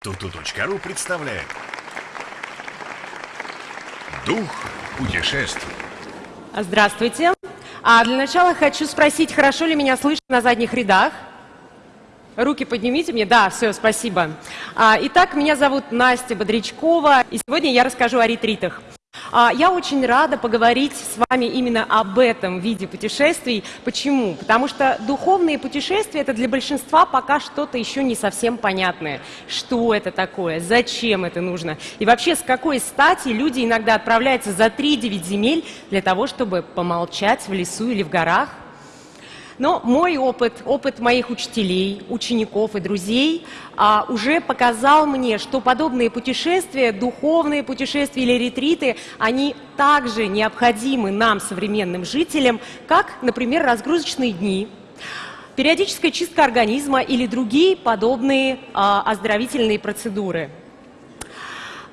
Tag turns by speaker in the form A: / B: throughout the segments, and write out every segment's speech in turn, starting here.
A: Туту.ру представляет Дух путешествий
B: Здравствуйте. А для начала хочу спросить, хорошо ли меня слышно на задних рядах? Руки поднимите мне. Да, все, спасибо. А, итак, меня зовут Настя Бодрячкова, и сегодня я расскажу о ретритах. А, я очень рада поговорить с вами именно об этом виде путешествий. Почему? Потому что духовные путешествия – это для большинства пока что-то еще не совсем понятное. Что это такое? Зачем это нужно? И вообще, с какой стати люди иногда отправляются за 3-9 земель для того, чтобы помолчать в лесу или в горах – но мой опыт, опыт моих учителей, учеников и друзей а, уже показал мне, что подобные путешествия, духовные путешествия или ретриты, они также необходимы нам, современным жителям, как, например, разгрузочные дни, периодическая чистка организма или другие подобные а, оздоровительные процедуры.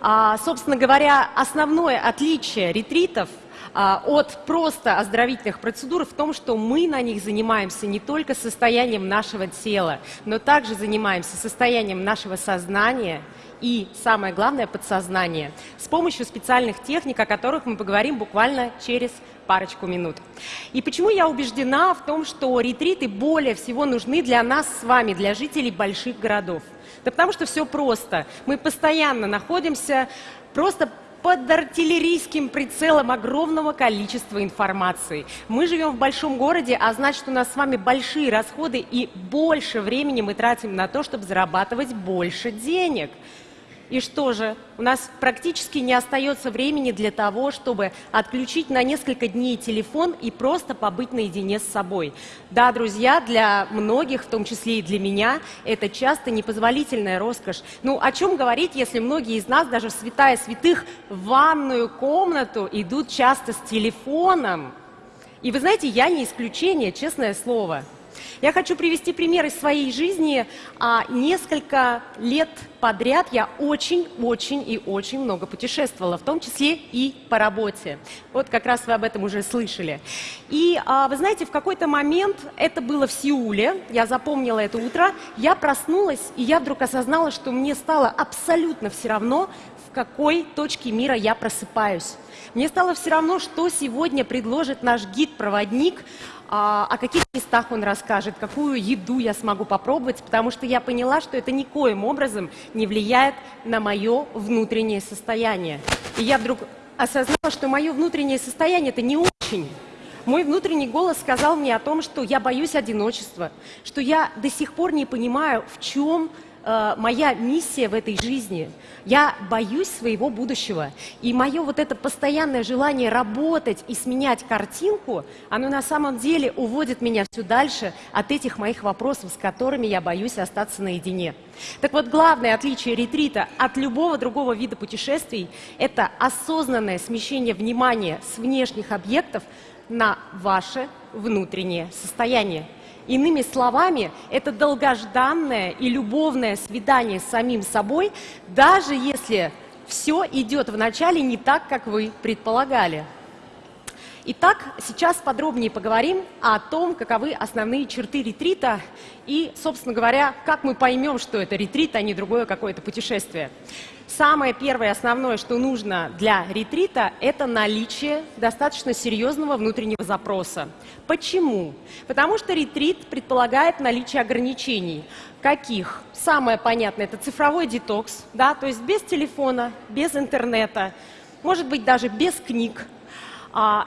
B: А, собственно говоря, основное отличие ретритов – от просто оздоровительных процедур в том, что мы на них занимаемся не только состоянием нашего тела, но также занимаемся состоянием нашего сознания и, самое главное, подсознания с помощью специальных техник, о которых мы поговорим буквально через парочку минут. И почему я убеждена в том, что ретриты более всего нужны для нас с вами, для жителей больших городов? Да потому что все просто. Мы постоянно находимся просто под артиллерийским прицелом огромного количества информации. Мы живем в большом городе, а значит, у нас с вами большие расходы и больше времени мы тратим на то, чтобы зарабатывать больше денег. И что же, у нас практически не остается времени для того, чтобы отключить на несколько дней телефон и просто побыть наедине с собой. Да, друзья, для многих, в том числе и для меня, это часто непозволительная роскошь. Ну, о чем говорить, если многие из нас, даже в святая святых, в ванную комнату идут часто с телефоном? И вы знаете, я не исключение, честное слово. Я хочу привести пример из своей жизни. А, несколько лет подряд я очень-очень и очень много путешествовала, в том числе и по работе. Вот как раз вы об этом уже слышали. И а, вы знаете, в какой-то момент, это было в Сеуле, я запомнила это утро, я проснулась, и я вдруг осознала, что мне стало абсолютно все равно, в какой точке мира я просыпаюсь. Мне стало все равно, что сегодня предложит наш гид-проводник, о каких местах он расскажет, какую еду я смогу попробовать, потому что я поняла, что это никоим образом не влияет на мое внутреннее состояние. И я вдруг осознала, что мое внутреннее состояние это не очень. Мой внутренний голос сказал мне о том, что я боюсь одиночества, что я до сих пор не понимаю, в чем э, моя миссия в этой жизни. Я боюсь своего будущего. И мое вот это постоянное желание работать и сменять картинку, оно на самом деле уводит меня все дальше от этих моих вопросов, с которыми я боюсь остаться наедине. Так вот, главное отличие ретрита от любого другого вида путешествий – это осознанное смещение внимания с внешних объектов на ваше внутреннее состояние. Иными словами, это долгожданное и любовное свидание с самим собой, даже если все идет вначале не так, как вы предполагали. Итак, сейчас подробнее поговорим о том, каковы основные черты ретрита и, собственно говоря, как мы поймем, что это ретрит, а не другое какое-то путешествие. Самое первое основное, что нужно для ретрита, это наличие достаточно серьезного внутреннего запроса. Почему? Потому что ретрит предполагает наличие ограничений. Каких? Самое понятное – это цифровой детокс, да, то есть без телефона, без интернета, может быть, даже без книг,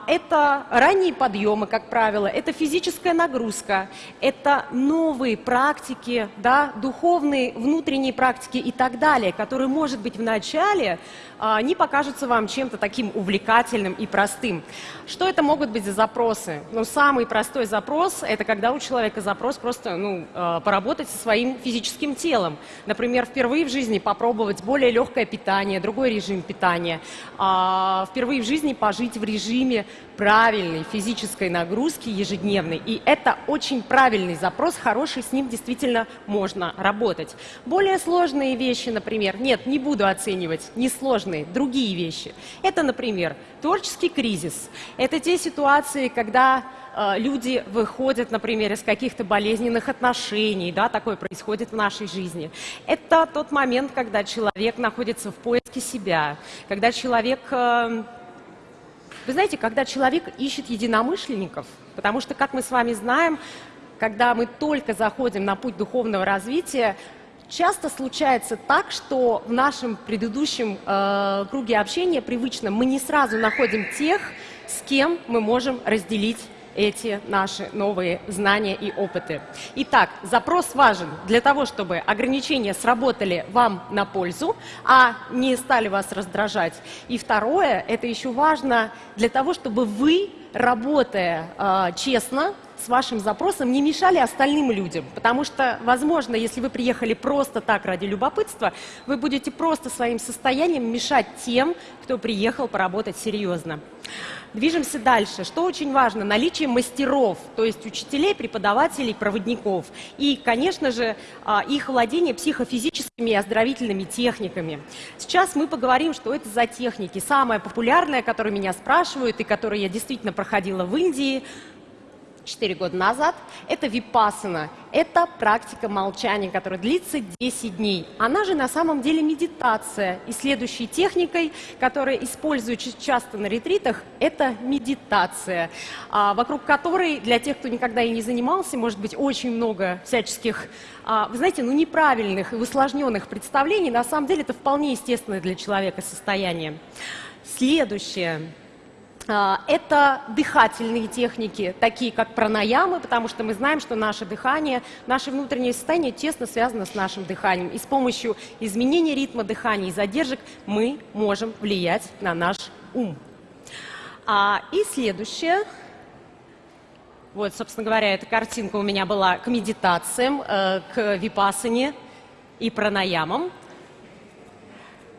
B: это ранние подъемы, как правило, это физическая нагрузка, это новые практики, да, духовные внутренние практики и так далее, которые, может быть, в начале а, не покажутся вам чем-то таким увлекательным и простым. Что это могут быть за запросы? Ну, самый простой запрос – это когда у человека запрос просто ну, а, поработать со своим физическим телом. Например, впервые в жизни попробовать более легкое питание, другой режим питания, впервые в жизни пожить в режиме режиме правильной физической нагрузки ежедневной. И это очень правильный запрос, хороший, с ним действительно можно работать. Более сложные вещи, например, нет, не буду оценивать, несложные, другие вещи. Это, например, творческий кризис. Это те ситуации, когда э, люди выходят, например, из каких-то болезненных отношений, да, такое происходит в нашей жизни. Это тот момент, когда человек находится в поиске себя, когда человек э, вы знаете, когда человек ищет единомышленников, потому что, как мы с вами знаем, когда мы только заходим на путь духовного развития, часто случается так, что в нашем предыдущем э, круге общения привычно мы не сразу находим тех, с кем мы можем разделить эти наши новые знания и опыты. Итак, запрос важен для того, чтобы ограничения сработали вам на пользу, а не стали вас раздражать. И второе, это еще важно для того, чтобы вы, работая э, честно, с вашим запросом не мешали остальным людям. Потому что, возможно, если вы приехали просто так ради любопытства, вы будете просто своим состоянием мешать тем, кто приехал поработать серьезно. Движемся дальше. Что очень важно? Наличие мастеров, то есть учителей, преподавателей, проводников. И, конечно же, а, их владение психофизическими и оздоровительными техниками. Сейчас мы поговорим, что это за техники. Самая популярная, которую меня спрашивают и которую я действительно проходила в Индии – 4 года назад, это випасана. Это практика молчания, которая длится 10 дней. Она же на самом деле медитация. И следующей техникой, которая используется часто на ретритах, это медитация, а, вокруг которой для тех, кто никогда и не занимался, может быть очень много всяческих, а, вы знаете, ну неправильных и усложненных представлений. На самом деле это вполне естественное для человека состояние. Следующее. А, это дыхательные техники, такие как пранаямы, потому что мы знаем, что наше дыхание, наше внутреннее состояние тесно связано с нашим дыханием. И с помощью изменения ритма дыхания и задержек мы можем влиять на наш ум. А, и следующее. Вот, собственно говоря, эта картинка у меня была к медитациям, э, к випасане и пранаямам.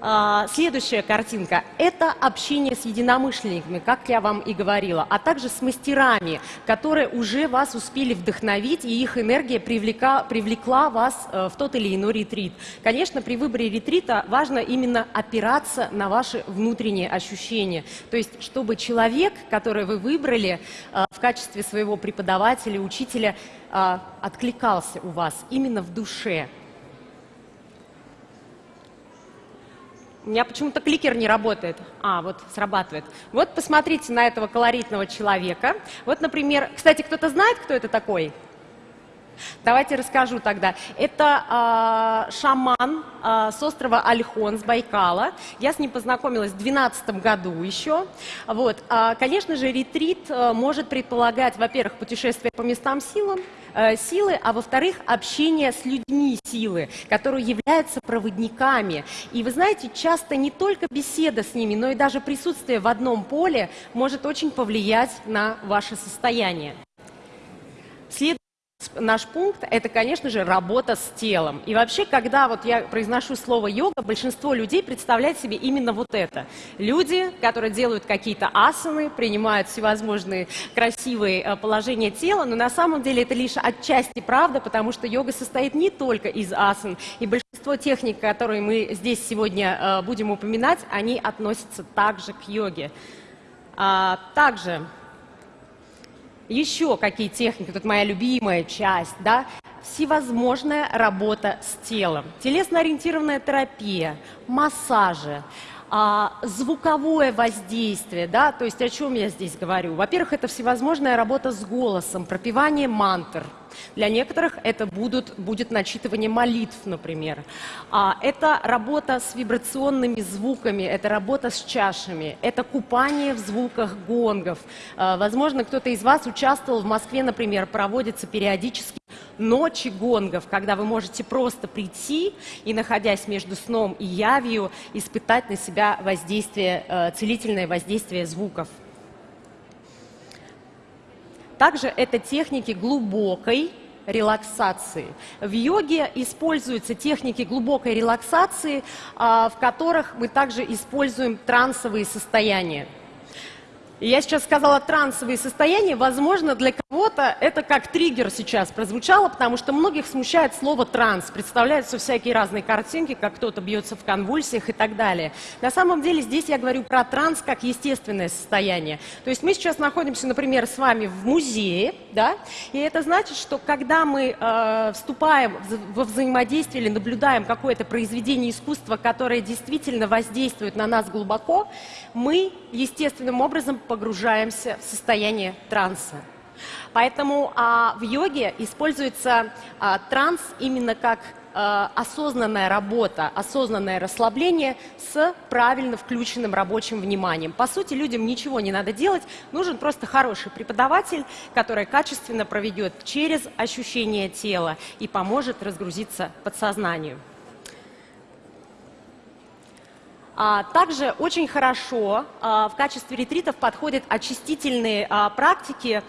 B: А, следующая картинка – это общение с единомышленниками, как я вам и говорила, а также с мастерами, которые уже вас успели вдохновить, и их энергия привлека, привлекла вас э, в тот или иной ретрит. Конечно, при выборе ретрита важно именно опираться на ваши внутренние ощущения. То есть, чтобы человек, который вы выбрали э, в качестве своего преподавателя, учителя, э, откликался у вас именно в душе, Меня почему-то кликер не работает. А, вот срабатывает. Вот посмотрите на этого колоритного человека. Вот, например, кстати, кто-то знает, кто это такой? Давайте расскажу тогда. Это э, шаман э, с острова Альхон, с Байкала. Я с ним познакомилась в 2012 году еще. Вот. Э, конечно же, ретрит э, может предполагать, во-первых, путешествие по местам силам, э, силы, а во-вторых, общение с людьми силы, которые являются проводниками. И вы знаете, часто не только беседа с ними, но и даже присутствие в одном поле может очень повлиять на ваше состояние. Наш пункт – это, конечно же, работа с телом. И вообще, когда вот я произношу слово «йога», большинство людей представляет себе именно вот это. Люди, которые делают какие-то асаны, принимают всевозможные красивые э, положения тела, но на самом деле это лишь отчасти правда, потому что йога состоит не только из асан. И большинство техник, которые мы здесь сегодня э, будем упоминать, они относятся также к йоге. А, также еще какие техники, тут моя любимая часть, да, всевозможная работа с телом, телесно-ориентированная терапия, массажи, а, звуковое воздействие, да, то есть о чем я здесь говорю? Во-первых, это всевозможная работа с голосом, пропевание мантр. Для некоторых это будут, будет начитывание молитв, например. А, это работа с вибрационными звуками, это работа с чашами, это купание в звуках гонгов. А, возможно, кто-то из вас участвовал в Москве, например, проводится периодически ночи гонгов, когда вы можете просто прийти и, находясь между сном и явью, испытать на себя воздействие, э, целительное воздействие звуков. Также это техники глубокой релаксации. В йоге используются техники глубокой релаксации, а, в которых мы также используем трансовые состояния. Я сейчас сказала трансовые состояния. Возможно, для кого-то это как триггер сейчас прозвучало, потому что многих смущает слово транс. Представляются всякие разные картинки, как кто-то бьется в конвульсиях и так далее. На самом деле здесь я говорю про транс как естественное состояние. То есть мы сейчас находимся, например, с вами в музее, да, и это значит, что когда мы э, вступаем во взаимодействие или наблюдаем какое-то произведение искусства, которое действительно воздействует на нас глубоко, мы естественным образом погружаемся в состояние транса. Поэтому а, в йоге используется а, транс именно как осознанная работа, осознанное расслабление с правильно включенным рабочим вниманием. По сути, людям ничего не надо делать, нужен просто хороший преподаватель, который качественно проведет через ощущение тела и поможет разгрузиться подсознанию. А, также очень хорошо а, в качестве ретритов подходят очистительные а, практики,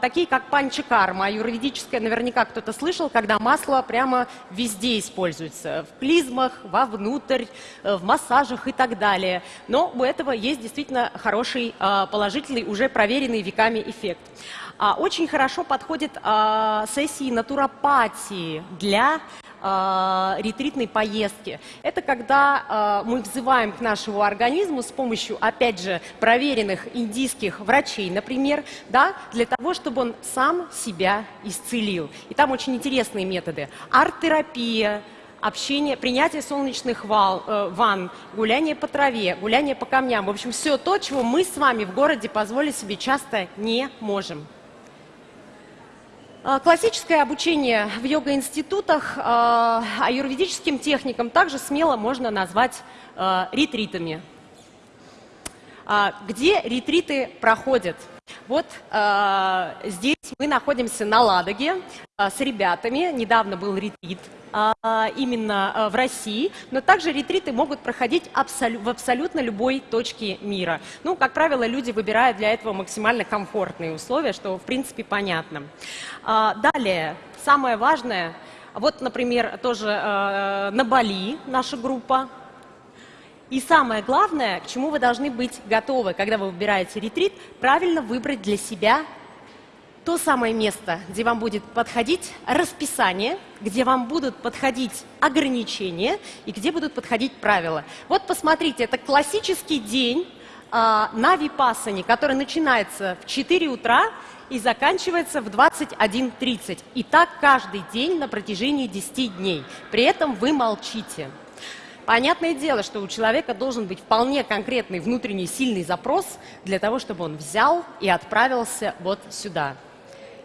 B: такие как панчакарма. Юридическое наверняка кто-то слышал, когда масло прямо везде используется. В клизмах, вовнутрь, в массажах и так далее. Но у этого есть действительно хороший, положительный, уже проверенный веками эффект. Очень хорошо подходят сессии натуропатии для э, ретритной поездки. Это когда э, мы взываем к нашему организму с помощью, опять же, проверенных индийских врачей, например, да, для того, чтобы он сам себя исцелил. И там очень интересные методы. Арт-терапия, общение, принятие солнечных вал, э, ванн, гуляние по траве, гуляние по камням. В общем, все то, чего мы с вами в городе позволить себе часто не можем. А, классическое обучение в йога-институтах а, аюрведическим техникам также смело можно назвать а, ретритами. Где ретриты проходят? Вот здесь мы находимся на Ладоге с ребятами. Недавно был ретрит а, именно а, в России, но также ретриты могут проходить абсолю в абсолютно любой точке мира. Ну, как правило, люди выбирают для этого максимально комфортные условия, что в принципе понятно. А, далее, самое важное, вот, например, тоже на Бали наша группа, и самое главное, к чему вы должны быть готовы, когда вы выбираете ретрит, правильно выбрать для себя то самое место, где вам будет подходить расписание, где вам будут подходить ограничения и где будут подходить правила. Вот посмотрите, это классический день а, на Випассане, который начинается в 4 утра и заканчивается в 21.30. И так каждый день на протяжении 10 дней. При этом вы молчите. Понятное дело, что у человека должен быть вполне конкретный внутренний сильный запрос для того, чтобы он взял и отправился вот сюда.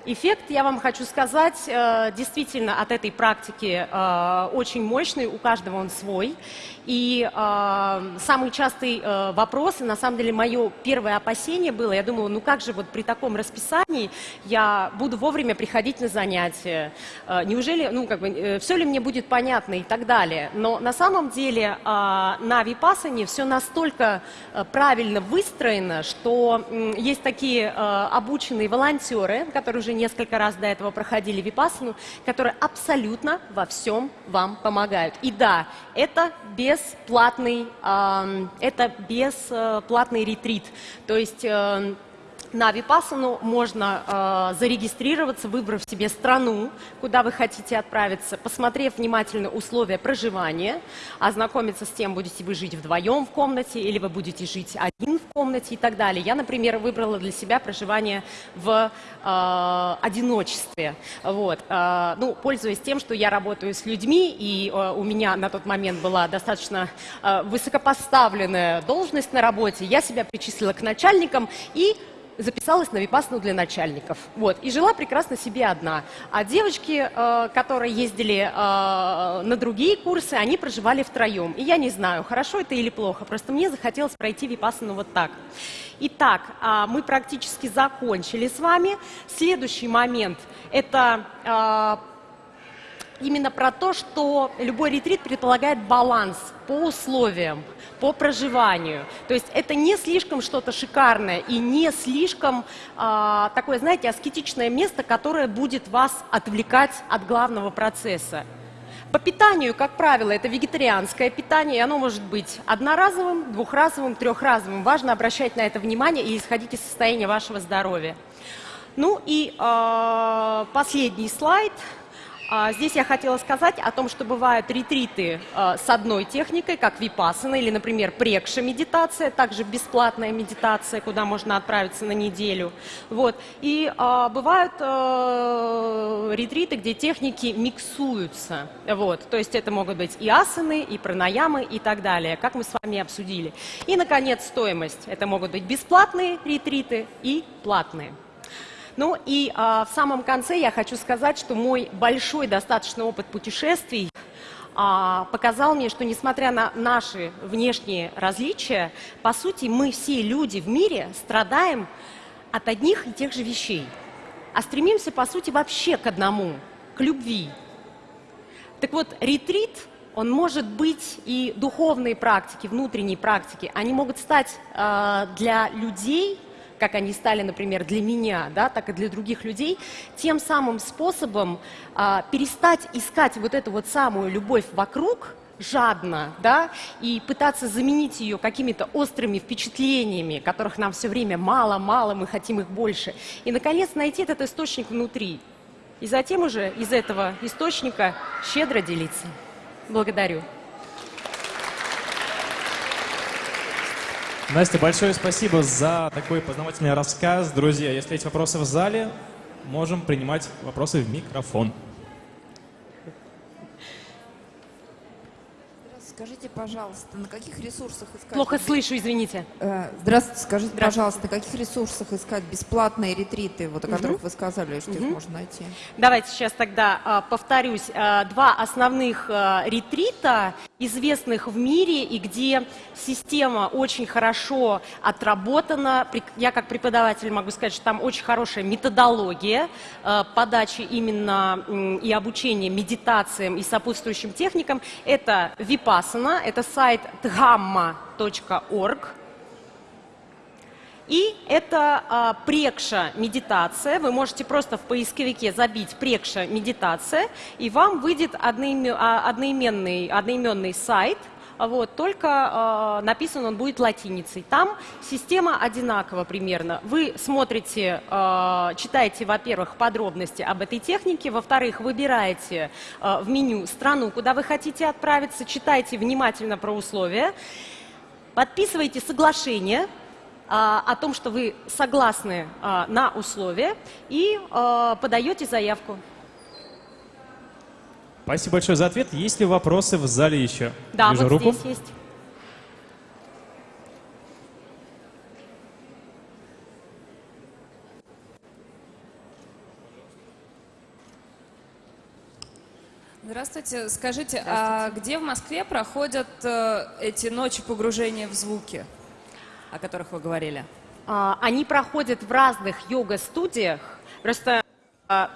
B: Эффект, я вам хочу сказать, э, действительно от этой практики э, очень мощный, у каждого он свой. И э, самый частый вопрос, и на самом деле мое первое опасение было, я думала, ну как же вот при таком расписании я буду вовремя приходить на занятия, неужели, ну как бы, все ли мне будет понятно и так далее. Но на самом деле на Випасане все настолько правильно выстроено, что есть такие обученные волонтеры, которые уже уже несколько раз до этого проходили випассану, которые абсолютно во всем вам помогают. И да, это бесплатный, э, это бесплатный ретрит. То есть... Э, на Випассану можно э, зарегистрироваться, выбрав себе страну, куда вы хотите отправиться, посмотрев внимательно условия проживания, ознакомиться с тем, будете вы жить вдвоем в комнате или вы будете жить один комнате и так далее. Я, например, выбрала для себя проживание в э, одиночестве. Вот. Э, ну, пользуясь тем, что я работаю с людьми, и э, у меня на тот момент была достаточно э, высокопоставленная должность на работе, я себя причислила к начальникам и записалась на випасну для начальников. Вот, и жила прекрасно себе одна. А девочки, э, которые ездили э, на другие курсы, они проживали втроем. И я не знаю, хорошо это или плохо, просто мне захотелось пройти випасну вот так. Итак, э, мы практически закончили с вами. Следующий момент – это э, именно про то, что любой ретрит предполагает баланс по условиям, по проживанию. То есть это не слишком что-то шикарное и не слишком а, такое, знаете, аскетичное место, которое будет вас отвлекать от главного процесса. По питанию, как правило, это вегетарианское питание, и оно может быть одноразовым, двухразовым, трехразовым. Важно обращать на это внимание и исходить из состояния вашего здоровья. Ну и э, последний слайд – здесь я хотела сказать о том, что бывают ретриты а, с одной техникой, как випасана или, например, прекша медитация, также бесплатная медитация, куда можно отправиться на неделю. Вот. И а, бывают а, ретриты, где техники миксуются. Вот. То есть это могут быть и асаны, и пранаямы, и так далее, как мы с вами обсудили. И, наконец, стоимость. Это могут быть бесплатные ретриты и платные. Ну и а, в самом конце я хочу сказать, что мой большой достаточно опыт путешествий а, показал мне, что несмотря на наши внешние различия, по сути мы все люди в мире страдаем от одних и тех же вещей, а стремимся по сути вообще к одному, к любви. Так вот, ретрит он может быть и духовные практики, внутренние практики, они могут стать э, для людей как они стали, например, для меня, да, так и для других людей, тем самым способом а, перестать искать вот эту вот самую любовь вокруг, жадно, да, и пытаться заменить ее какими-то острыми впечатлениями, которых нам все время мало-мало, мы хотим их больше. И, наконец, найти этот источник внутри. И затем уже из этого источника щедро делиться. Благодарю.
C: Настя, большое спасибо за такой познавательный рассказ. Друзья, если есть вопросы в зале, можем принимать вопросы в микрофон.
D: Скажите, пожалуйста, на каких ресурсах искать...
B: Плохо слышу, извините.
D: Э, здравствуйте, скажите,
B: Здравствуйте.
D: пожалуйста, на каких ресурсах искать бесплатные ретриты, вот о
B: Мгм.
D: которых вы сказали, что их
B: Мгм.
D: можно найти?
B: Давайте сейчас тогда а, повторюсь. А, два основных а, ретрита, известных в мире, и где система очень хорошо отработана. Я как преподаватель могу сказать, что там очень хорошая методология а, подачи именно и обучения медитациям и сопутствующим техникам. Это Vipassana, это сайт dhamma.org. И это а, прекша медитация. Вы можете просто в поисковике забить прекша медитация, и вам выйдет а, одноименный, одноименный сайт. А Вот, только а, написан он будет латиницей. Там система одинакова примерно. Вы смотрите, а, читаете, во-первых, подробности об этой технике, во-вторых, выбираете а, в меню страну, куда вы хотите отправиться, читайте внимательно про условия, подписывайте соглашение о том, что вы согласны а, на условия и а, подаете заявку.
C: Спасибо большое за ответ. Есть ли вопросы в зале еще?
B: Да,
C: Вижу
B: вот
C: руку.
B: здесь есть.
E: Здравствуйте. Скажите, а где в Москве проходят э, эти ночи погружения в звуки, о которых вы говорили?
B: А, Они проходят в разных йога-студиях. Просто, а,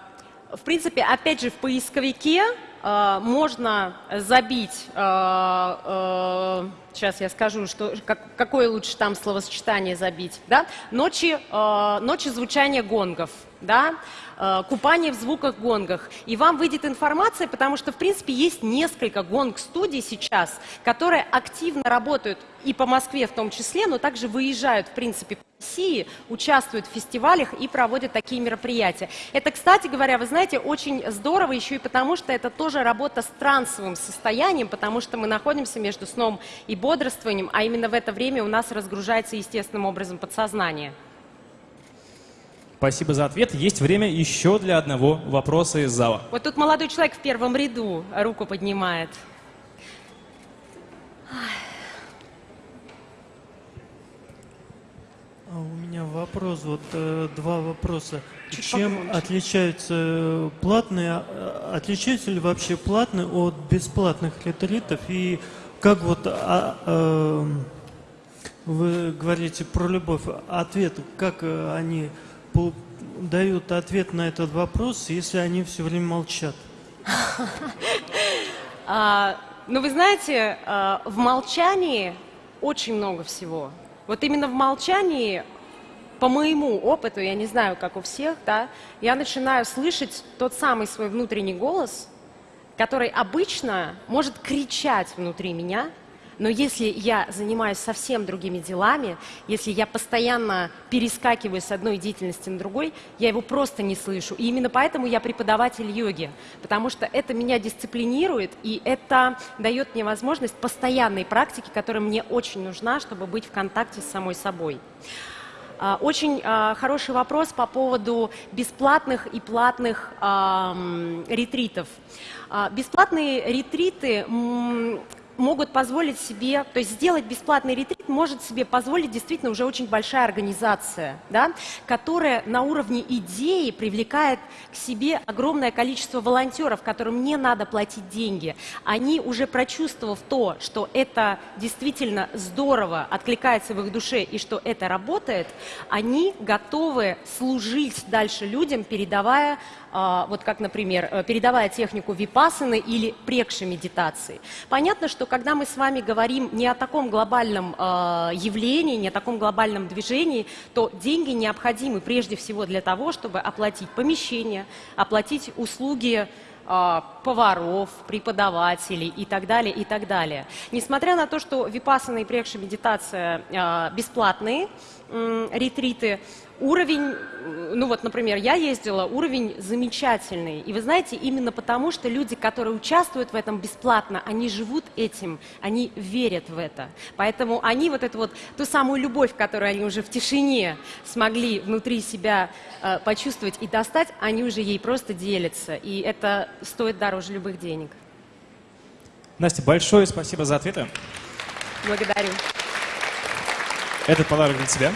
B: в принципе, опять же, в поисковике а, можно забить, сейчас я скажу, что, как- какое лучше там словосочетание забить, да? Ночи, а, ночи звучания гонгов, да? А, Купание в звуках гонгах. И вам выйдет информация, потому что, в принципе, есть несколько гонг-студий сейчас, которые активно работают и по Москве в том числе, но также выезжают, в принципе, по России, участвуют в фестивалях и проводят такие мероприятия. Это, кстати говоря, вы знаете, очень здорово еще и потому, что это тоже работа с трансовым состоянием, потому что мы находимся между сном и бодрствованием, а именно в это время у нас разгружается естественным образом подсознание.
C: Спасибо за ответ. Есть время еще для одного вопроса из зала.
B: Вот тут молодой человек в первом ряду руку поднимает.
F: А у меня вопрос, вот э, два вопроса.
B: Чуть
F: Чем
B: погромче.
F: отличаются э, платные, э, отличаются ли вообще платные от бесплатных ретритов? И как вот а, э, вы говорите про любовь, ответ, как э, они дают ответ на этот вопрос, если они все время молчат?
B: А, ну, вы знаете, а, в молчании очень много всего. Вот именно в молчании, по моему опыту, я не знаю, как у всех, да, я начинаю слышать тот самый свой внутренний голос, который обычно может кричать внутри меня, но если я занимаюсь совсем другими делами, если я постоянно перескакиваю с одной деятельности на другой, я его просто не слышу. И именно поэтому я преподаватель йоги, потому что это меня дисциплинирует, и это дает мне возможность постоянной практики, которая мне очень нужна, чтобы быть в контакте с самой собой. А, Очень а, хороший вопрос по поводу бесплатных и платных ретритов. А, Бесплатные ретриты могут позволить себе, то есть сделать бесплатный ретрит может себе позволить действительно уже очень большая организация, да, которая на уровне идеи привлекает к себе огромное количество волонтеров, которым не надо платить деньги. Они уже прочувствовав то, что это действительно здорово откликается в их душе и что это работает, они готовы служить дальше людям, передавая а, вот как, например, э, передавая технику випассаны или прекши медитации. Понятно, что когда мы с вами говорим не о таком глобальном а, явлении, не о таком глобальном движении, то деньги необходимы прежде всего для того, чтобы оплатить помещение, оплатить услуги а, поваров, преподавателей и так далее, и так далее. Несмотря на то, что випассана и прекша медитация а, бесплатные ретриты, уровень, м, ну вот, например, я ездила, уровень замечательный. И вы знаете, именно потому, что люди, которые участвуют в этом бесплатно, они живут этим, они верят в это. Поэтому они вот эту вот, ту самую любовь, которую они уже в тишине смогли внутри себя э, почувствовать и достать, они уже ей просто делятся. И это стоит дороже любых денег.
C: Настя, большое спасибо за ответы.
B: Благодарю.
C: Этот подарок для тебя.